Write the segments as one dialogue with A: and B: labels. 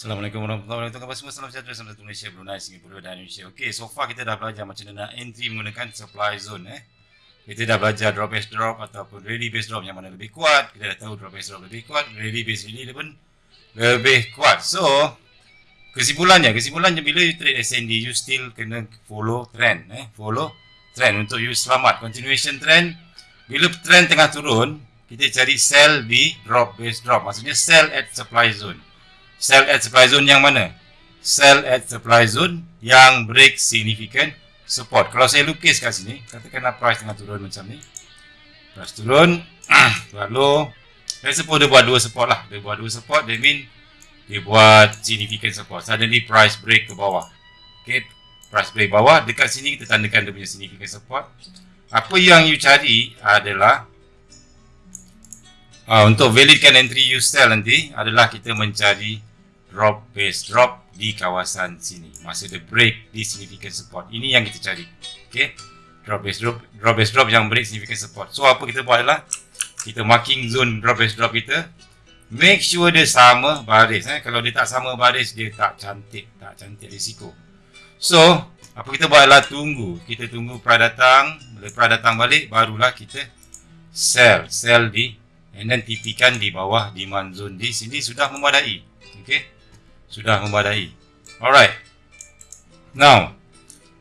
A: Assalamualaikum warahmatullahi wabarakatuh. Semua salam sejahtera sama satu Malaysia, Brunei, Singapura dan Indonesia. Okey, so far kita dah belajar macam mana nak entry menggunakan supply zone eh. Kita dah belajar drop base drop ataupun rally base drop yang mana lebih kuat. Kita dah tahu drop base drop lebih kuat, rally base rally pun lebih kuat. So, kesimpulannya, kesimpulannya bila you trade SND, you still kena follow trend eh. Follow trend untuk you selamat. Continuation trend, bila trend tengah turun, kita cari sell di drop base drop. Maksudnya sell at supply zone sell at supply zone yang mana? Sell at supply zone yang break significant support. Kalau saya lukis kat sini, katakanlah price tengah turun macam ni. Price turun, lalu let's suppose dia buat dua support lah. Dia buat dua support, that mean dia buat significant support. Suddenly price break ke bawah. Okay, price break bawah. Dekat sini kita tandakan dia punya significant support. Apa yang you cari adalah uh, untuk validkan entry you sell nanti adalah kita mencari drop base drop di kawasan sini. Masa the break di significant support. Ini yang kita cari. Okey? Drop base drop drop base drop. Yang break significant support. So apa kita buat adalah kita marking zone drop base drop kita. Make sure dia sama baris eh. Kalau dia tak sama baris dia tak cantik tak cantik risiko. So apa kita buat adalah tunggu. Kita tunggu pra datang bila pra datang balik barulah kita sell. Sell di and then tipikan di bawah demand zone. Di sini sudah memadai. Okey sudah memadai. Alright. Now,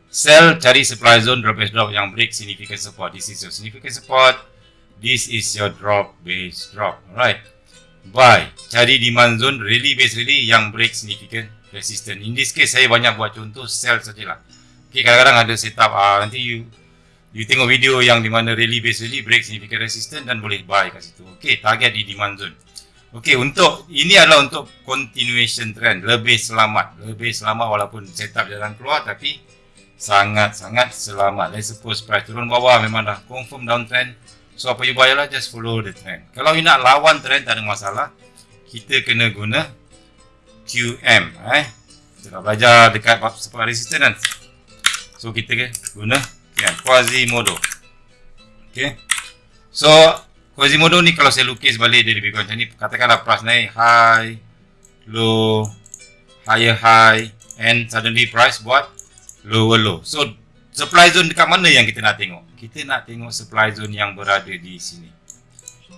A: sell cari supply zone drop base drop yang break significant support. This is your significant support. This is your drop base drop. Alright. Buy. Cari demand zone really base really yang break significant resistance. In this case, saya banyak buat contoh sell sajalah. Okay, kadang-kadang ada setup. Uh, nanti you you tengok video yang di mana really base really break significant resistance dan boleh buy kat situ. Okay, target di demand zone. Okey, untuk ini adalah untuk continuation trend, lebih selamat, lebih selamat walaupun setup jalan keluar tapi sangat-sangat selamat. Let's suppose price turun bawah memang dah confirm downtrend. So apa you buy lah, just follow the trend. Kalau you nak lawan trend tak ada masalah. Kita kena guna QM eh. Kita dah belajar dekat support resistance. So kita guna QM Quasimodo. Okay. So Quasimodo ni kalau saya lukis balik dia lebih kurang macam ni. Katakanlah price naik high Low Higher high And suddenly price buat Lower low. So supply zone dekat mana yang kita nak tengok? Kita nak tengok supply zone yang berada di sini.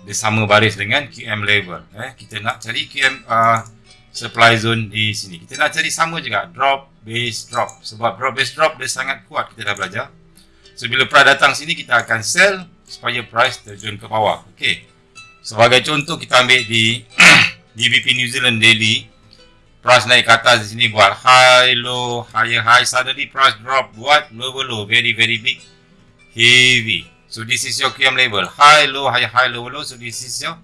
A: Dia sama baris dengan QM level eh, Kita nak cari QM uh, Supply zone di sini. Kita nak cari sama juga Drop base drop. Sebab drop base drop dia sangat kuat. Kita dah belajar. So bila price datang sini kita akan sell supaya price terjun ke bawah. Okey. Sebagai contoh kita ambil di GBP New Zealand daily price naik ke atas di sini buat high low higher high suddenly price drop buat lower low very very big heavy. So this is your QM level high low high high low low so this is your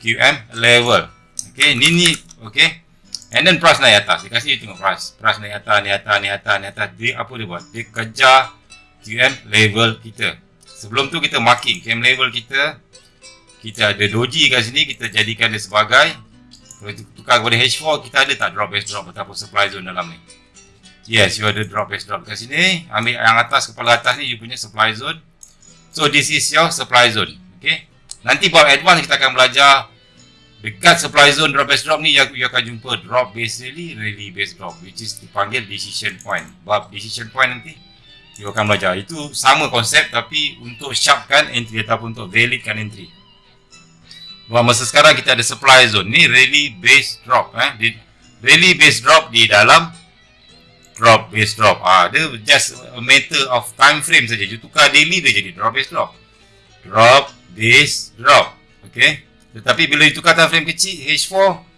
A: QM level. Okey, ni ni okey. And then price naik atas. Dia kasih tengok price. Price naik atas, naik atas, naik atas, naik atas. Dia apa dia buat? Dia kejar QM level kita. Sebelum tu kita marking cam level kita Kita ada doji kat sini Kita jadikan dia sebagai. Kalau tukar kepada H4 Kita ada tak drop base drop Ataupun supply zone dalam ni? Yes you ada drop base drop kat sini. Ambil yang atas kepala atas ni You punya supply zone. So this is your supply zone Okay? Nanti buat advance kita akan belajar Dekat supply zone drop base drop ni You akan jumpa drop base really Really base drop Which is dipanggil decision point. Bab decision point nanti you akan belajar. Itu sama konsep tapi untuk sharpkan entry ataupun untuk validkan entry. Bahawa masa sekarang kita ada supply zone. Ni really base drop. Eh? Di, really base drop di dalam drop base drop. Ah, dia just a matter of time frame saja. You tukar daily dia jadi drop base drop. Drop base drop. Okay. Tetapi bila you tukar time frame kecil H4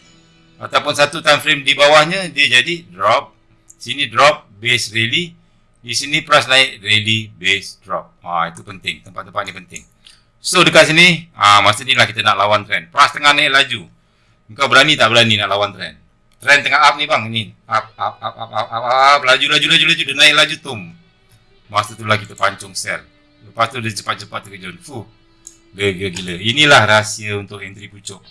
A: ataupun satu time frame di bawahnya dia jadi drop. Sini drop base really di sini price naik ready base drop. Ha, itu penting. Tempat-tempat ni penting. So dekat sini, ha, masa ni lah kita nak lawan trend. Price tengah naik laju. Kau berani tak berani nak lawan trend? Trend tengah up ni bang. Ni. Up, up, up, up, up, up, up. Laju, laju, laju, laju. Dia naik laju tum. Masa tu lah kita pancung sell. Lepas tu dia cepat-cepat terkejun. Fuh. Gila-gila. Inilah rahsia untuk entry pucuk.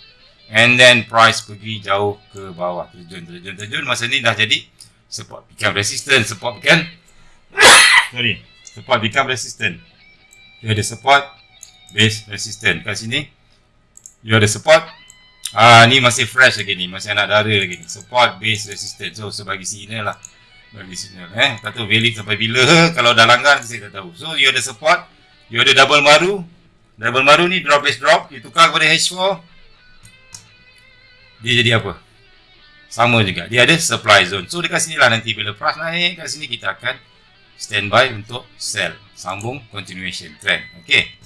A: And then price pergi jauh ke bawah. Terjun, terjun, terjun. Masa ni dah jadi support become resistance. Support become sorry support become resistant you ada support base resistant kat sini you ada support Ah ni masih fresh lagi ni, masih anak dara lagi ni. Support base resistance. So sebagi signal lah. Bagi signal eh. Tak tahu valid sampai bila kalau dah langgar saya tak tahu. So you ada support, you ada double maru. Double maru ni drop base drop, you tukar kepada H4. Dia jadi apa? Sama juga. Dia ada supply zone. So dekat sini lah nanti bila price naik kat sini kita akan standby untuk sell. Sambung continuation trend. Okay.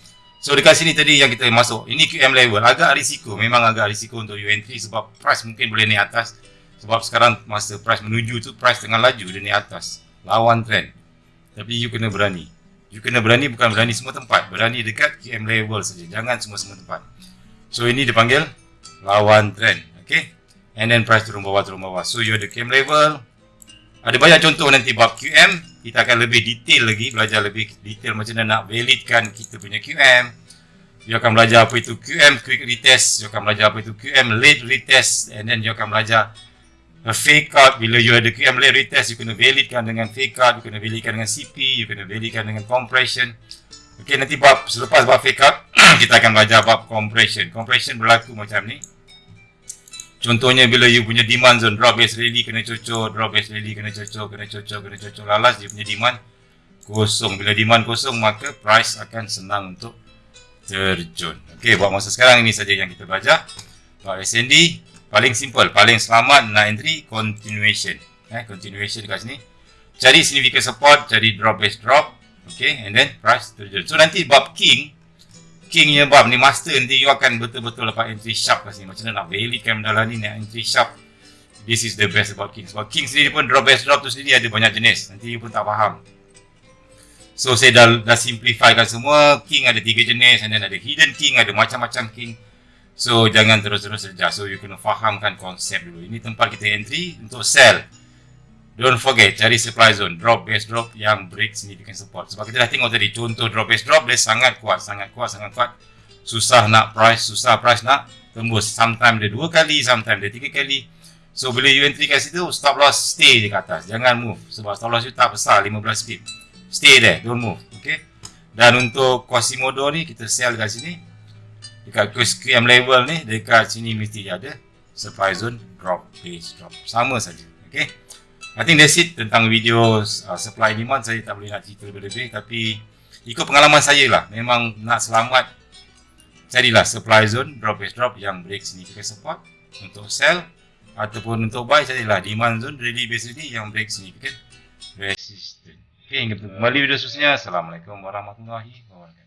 A: So dekat sini tadi yang kita masuk, ini QM level agak risiko, memang agak risiko untuk you entry sebab price mungkin boleh naik atas. Sebab sekarang masa price menuju tu price tengah laju dia naik atas, lawan trend. Tapi you kena berani. You kena berani bukan berani semua tempat, berani dekat QM level saja, jangan semua-semua tempat. So ini dipanggil lawan trend, okay? And then price turun bawah turun bawah. So you ada QM level. Ada banyak contoh nanti bab QM, kita akan lebih detail lagi, belajar lebih detail macam mana nak validkan kita punya QM. You akan belajar apa itu QM, quick retest. You akan belajar apa itu QM, late retest. And then you akan belajar a fake out. Bila you ada QM late retest, you kena validkan dengan fake out. You kena validkan dengan CP. You kena validkan dengan compression. Okay, nanti bab, selepas bab fake out, kita akan belajar bab compression. Compression berlaku macam ni. Contohnya bila you punya demand zone drop base rally kena cocok, drop base rally kena cocok, kena cocok, kena cocok lalas dia punya demand kosong. Bila demand kosong maka price akan senang untuk terjun. Okey, buat masa sekarang ini saja yang kita belajar. Buat SND paling simple, paling selamat nak entry continuation. Eh, continuation dekat sini. Cari significant support, cari drop base drop. Okey, and then price terjun. So nanti bab king king nya bab ni master nanti you akan betul-betul dapat entry sharp kat sini. Macam mana nak validkan benda ni nak entry sharp. This is the best about king. Sebab king sendiri pun drop best drop tu sendiri ada banyak jenis. Nanti you pun tak faham. So saya dah, dah simplifykan semua. King ada tiga jenis and then ada hidden king ada macam-macam king. So jangan terus-terus saja so you kena fahamkan konsep dulu. Ini tempat kita entry untuk sell Don't forget, cari supply zone, drop base drop yang break significant support. Sebab kita dah tengok tadi, contoh drop base drop, dia sangat kuat, sangat kuat, sangat kuat. Susah nak price, susah price nak tembus. Sometimes dia dua kali, sometimes dia tiga kali. So, bila you entry kat situ, stop loss stay je kat atas. Jangan move. Sebab stop loss you tak besar, 15 pip. Stay there, don't move. Okay? Dan untuk Quasimodo ni, kita sell dekat sini. Dekat QM level ni, dekat sini mesti ada supply zone, drop, base drop. Sama saja. Okay? I think that's it tentang video uh, supply demand saya tak boleh nak cerita lebih-lebih tapi ikut pengalaman saya lah memang nak selamat carilah supply zone drop base drop yang break significant support untuk sell ataupun untuk buy carilah demand zone ready ready yang break significant resistance. Okay, kembali video seterusnya. Assalamualaikum warahmatullahi wabarakatuh.